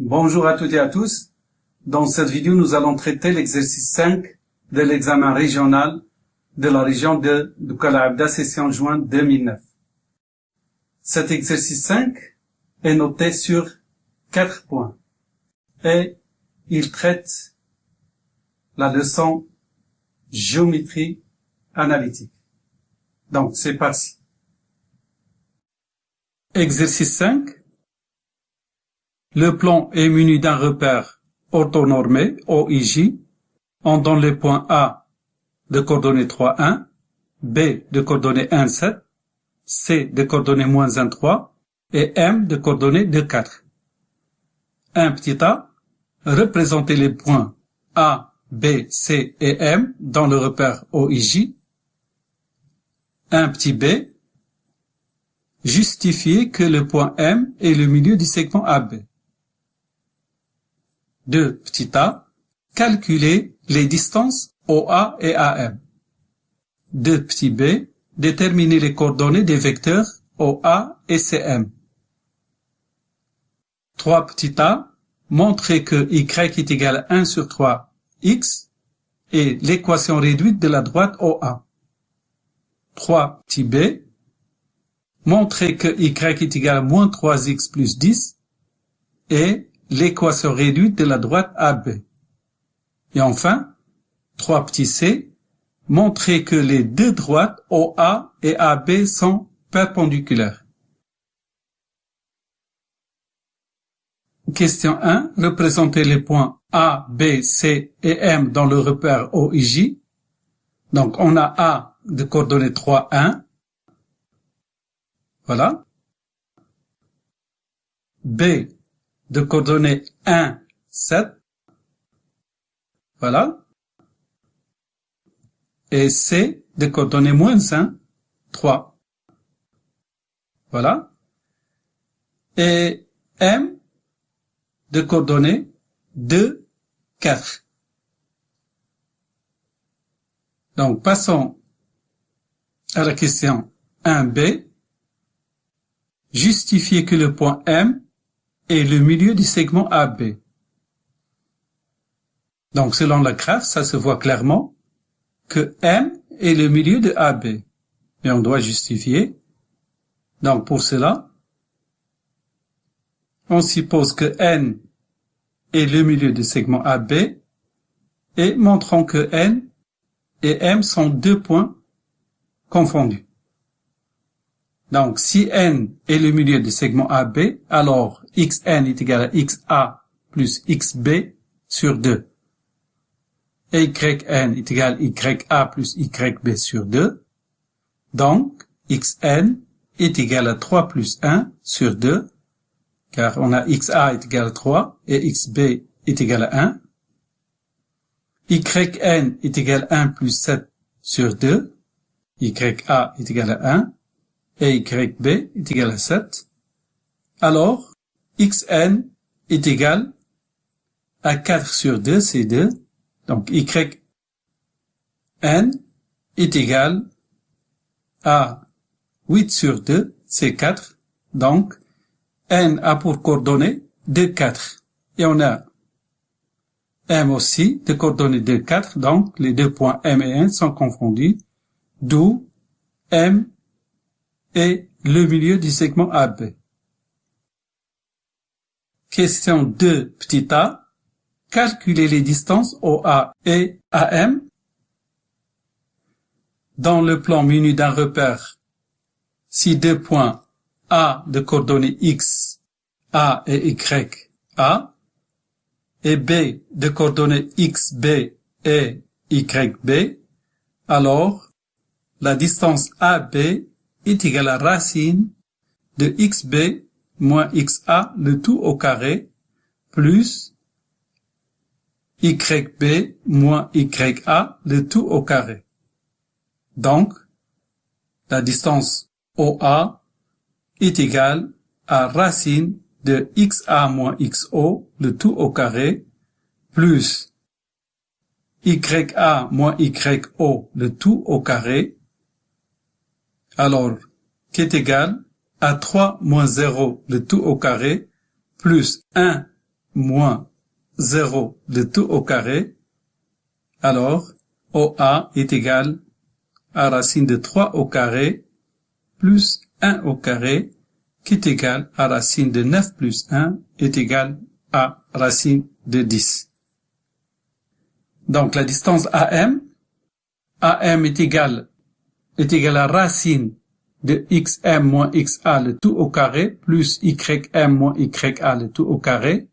Bonjour à toutes et à tous. Dans cette vidéo, nous allons traiter l'exercice 5 de l'examen régional de la région de Abda session juin 2009. Cet exercice 5 est noté sur 4 points et il traite la leçon géométrie analytique. Donc, c'est parti. Exercice 5. Le plan est muni d'un repère orthonormé, OIJ. On donne les points A de coordonnées 3, 1, B de coordonnées 1, 7, C de coordonnées moins 1, 3 et M de coordonnées 2, 4. Un petit a, représenter les points A, B, C et M dans le repère OIJ. Un petit b, justifier que le point M est le milieu du segment AB. 2. Petit a, calculer les distances OA et AM. 2. Petit b, déterminer les coordonnées des vecteurs OA et CM. 3. Petit a, montrer que y est égal à 1 sur 3 x et l'équation réduite de la droite OA. 3 petit b, montrer que y est égal à moins 3x plus 10 et l'équation réduite de la droite AB. Et enfin, 3 petit c, montrer que les deux droites OA et AB sont perpendiculaires. Question 1. Représenter les points A, B, C et M dans le repère OIJ. Donc on a A de coordonnées 3, 1. Voilà. B de coordonnées 1, 7. Voilà. Et C de coordonnées moins 1, 3. Voilà. Et M de coordonnées 2, 4. Donc, passons à la question 1b, justifier que le point M est le milieu du segment AB. Donc, selon la graphe, ça se voit clairement que M est le milieu de AB. Mais on doit justifier. Donc, pour cela, on suppose que N est le milieu du segment AB et montrons que N et M sont deux points confondus. Donc, si n est le milieu du segment AB, alors xn est égal à xa plus xb sur 2. Et yn est égal à ya plus yb sur 2. Donc, xn est égal à 3 plus 1 sur 2, car on a xa est égal à 3 et xb est égal à 1. yn est égal à 1 plus 7 sur 2 YA est égal à 1 et YB est égal à 7, alors XN est égal à 4 sur 2, c'est 2. Donc YN est égal à 8 sur 2, c'est 4. Donc N a pour coordonnées 2, 4. Et on a M aussi de coordonnées 2, 4. Donc les deux points M et N sont confondus d'où M est le milieu du segment AB. Question 2, petit a. Calculer les distances OA et AM. Dans le plan muni d'un repère, si deux points A de coordonnées X, A et Y, A, et B de coordonnées X, B et Y, B, alors la distance AB est égale à racine de xb moins xa le tout au carré plus yb moins ya le tout au carré. Donc, la distance OA est égale à racine de xa moins xo le tout au carré plus ya moins yo le tout au carré alors qui est égal à 3 moins 0 le tout au carré plus 1 moins 0 de tout au carré, alors OA est égal à racine de 3 au carré plus 1 au carré qui est égal à racine de 9 plus 1 est égal à racine de 10. Donc la distance AM, AM est égal, est égal à racine de xm moins xa le tout au carré plus ym moins ya le tout au carré.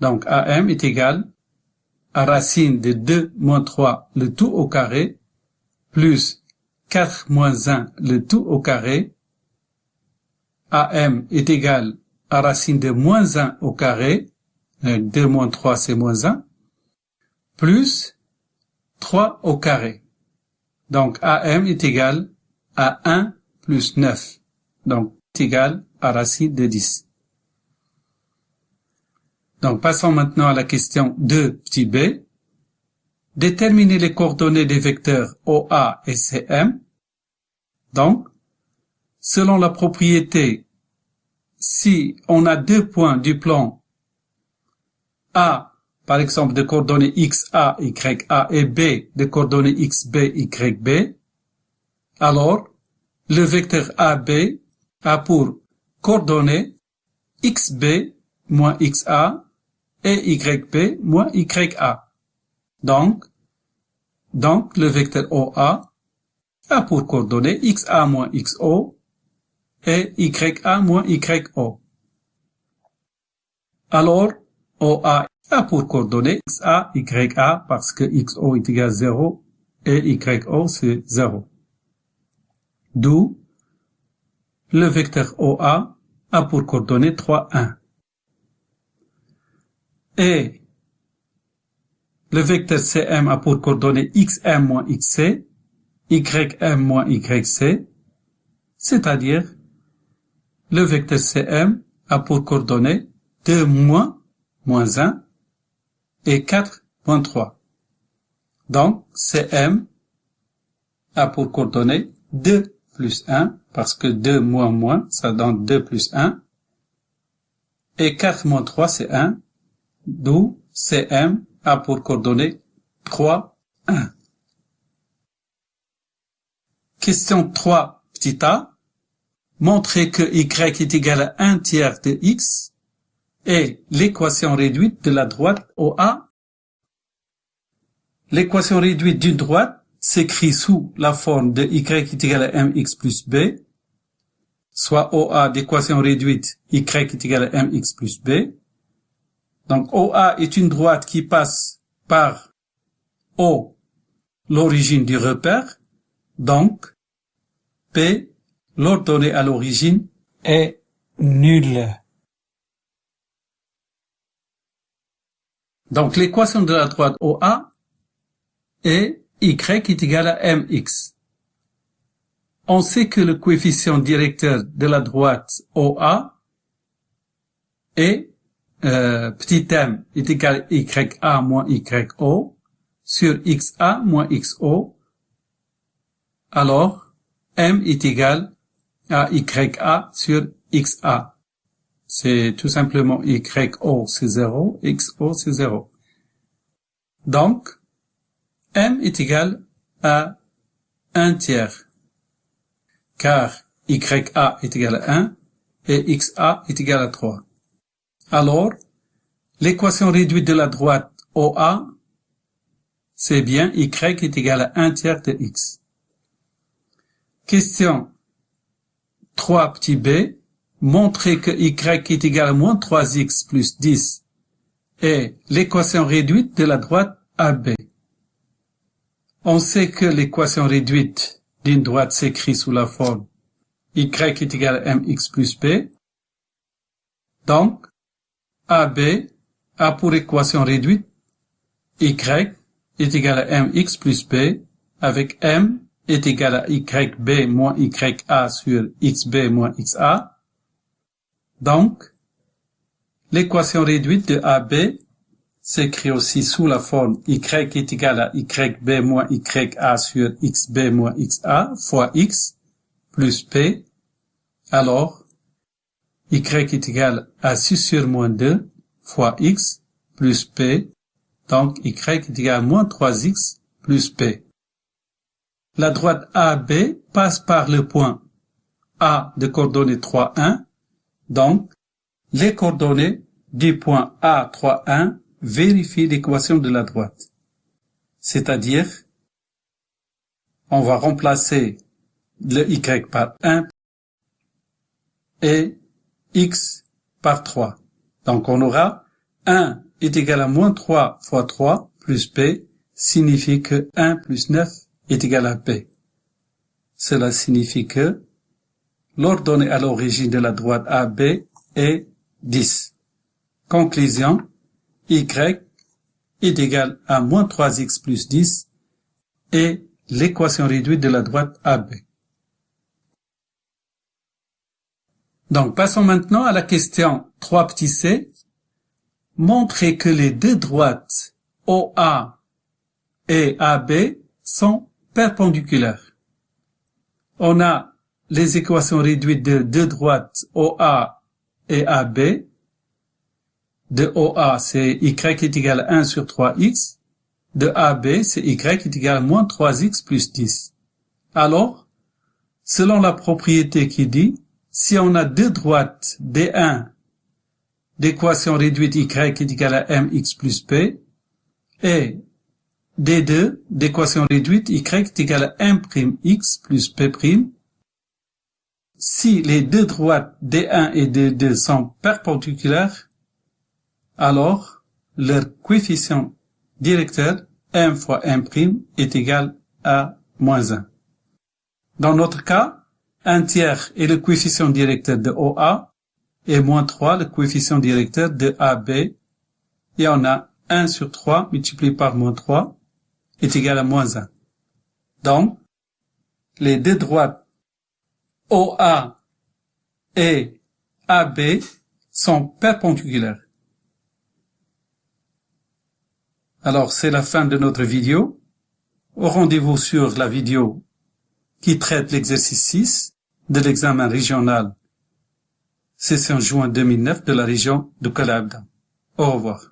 Donc AM est égal à racine de 2 moins 3 le tout au carré plus 4 moins 1 le tout au carré. AM est égal à racine de moins 1 au carré. 2 euh, moins 3 c'est moins 1. Plus 3 au carré. Donc AM est égal à 1 plus 9. Donc est égal à racine de 10. Donc passons maintenant à la question 2 petit b. Déterminer les coordonnées des vecteurs OA et CM. Donc, selon la propriété, si on a deux points du plan A, par exemple, de coordonnées XA, YA et B de coordonnées XB, YB, alors le vecteur AB a pour coordonnées XB moins XA et YB moins YA. Donc, donc le vecteur OA a pour coordonnées XA moins XO et YA moins YO. Alors, OA a pour coordonnées XA, YA parce que XO est égal à 0 et YO c'est 0. D'où le vecteur OA a pour coordonnées 3, 1. Et le vecteur CM a pour coordonnées xm moins xc, ym moins yc, c'est-à-dire le vecteur CM a pour coordonnées 2 moins, moins 1 et 4 moins 3. Donc, CM a pour coordonnées 2 plus 1, parce que 2 moins moins, ça donne 2 plus 1. Et 4 moins 3, c'est 1, d'où CM a pour coordonnées 3, 1. Question 3, petit a. Montrer que y est égal à 1 tiers de x est l'équation réduite de la droite OA. L'équation réduite d'une droite s'écrit sous la forme de y est égal à mx plus b, soit OA d'équation réduite y est égal à mx plus b. Donc OA est une droite qui passe par O, l'origine du repère, donc P, l'ordonnée à l'origine, est nulle. Donc l'équation de la droite OA est y est égal à mx. On sait que le coefficient directeur de la droite OA est euh, petit m est égal à ya moins yo sur xa moins xo. Alors, m est égal à ya sur xa. C'est tout simplement yo c'est 0, xo c'est 0. Donc, m est égal à 1 tiers, car ya est égal à 1 et xa est égal à 3. Alors, l'équation réduite de la droite OA, c'est bien y est égal à 1 tiers de x. Question 3 petit b, montrer que y est égal à moins 3x plus 10 est l'équation réduite de la droite AB. On sait que l'équation réduite d'une droite s'écrit sous la forme y est égal à mx plus b. Donc, AB a pour équation réduite y est égal à mx plus b avec m est égal à yb moins ya sur xb moins xa. Donc, l'équation réduite de AB s'écrit aussi sous la forme y est égal à yb moins ya sur xb moins xa fois x plus p. Alors, y est égal à 6 sur moins 2 fois x plus p, donc y est égal à moins 3x plus p. La droite AB passe par le point A de coordonnées 3, 1, donc les coordonnées du point A 3, 1 vérifient l'équation de la droite. C'est-à-dire, on va remplacer le y par 1 et x par 3. Donc on aura 1 est égal à moins 3 fois 3 plus p signifie que 1 plus 9 est égal à p. Cela signifie que l'ordonnée à l'origine de la droite AB est 10. Conclusion, y est égal à moins 3x plus 10 et l'équation réduite de la droite AB. Donc, passons maintenant à la question 3 petit c. Montrez que les deux droites OA et AB sont perpendiculaires. On a les équations réduites de deux droites OA et AB. De OA, c'est y est égal à 1 sur 3x. De AB, c'est y est égal à moins 3x plus 10. Alors, selon la propriété qui dit si on a deux droites D1 d'équation réduite y est égal à mx plus p et D2 d'équation réduite y est égal à 1 x plus p', si les deux droites D1 et D2 sont perpendiculaires, alors leur coefficient directeur m fois m' est égal à moins 1. Dans notre cas, un tiers est le coefficient directeur de OA et moins 3 le coefficient directeur de AB et on a 1 sur 3 multiplié par moins 3 est égal à moins 1. Donc, les deux droites OA et AB sont perpendiculaires. Alors, c'est la fin de notre vidéo. Au rendez-vous sur la vidéo qui traite l'exercice 6 de l'examen régional session juin 2009 de la région de Calabria. Au revoir.